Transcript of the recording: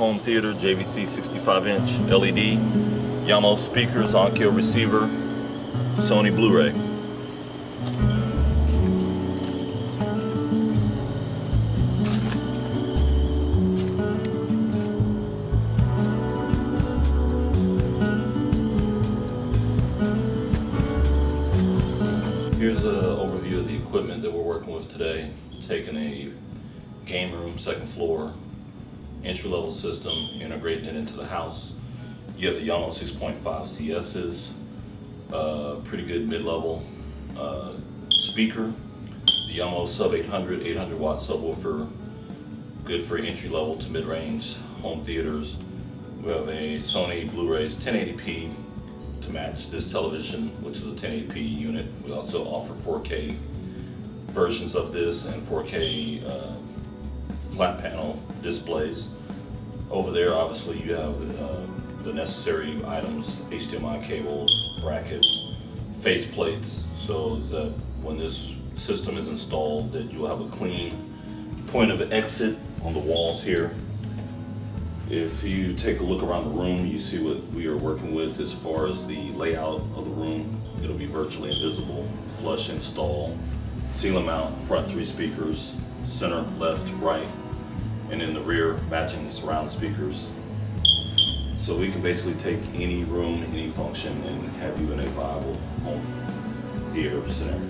home theater, JVC 65 inch LED, Yamaha speakers, Onkyo receiver, Sony Blu-ray. Here's an overview of the equipment that we're working with today. Taking a game room, second floor, entry-level system, integrating it into the house. You have the Yamaha 6.5 CS's, uh, pretty good mid-level uh, speaker. The Yamaha Sub 800, 800 watt subwoofer, good for entry-level to mid-range home theaters. We have a Sony Blu-rays 1080p to match this television, which is a 1080p unit. We also offer 4K versions of this and 4K uh, flat panel displays. Over there, obviously, you have uh, the necessary items, HDMI cables, brackets, face plates, so that when this system is installed, that you'll have a clean point of exit on the walls here. If you take a look around the room, you see what we are working with as far as the layout of the room. It'll be virtually invisible, flush install, ceiling mount, front three speakers, center, left, right, and in the rear, matching the surround speakers. So we can basically take any room, any function, and have you in a viable home theater scenario.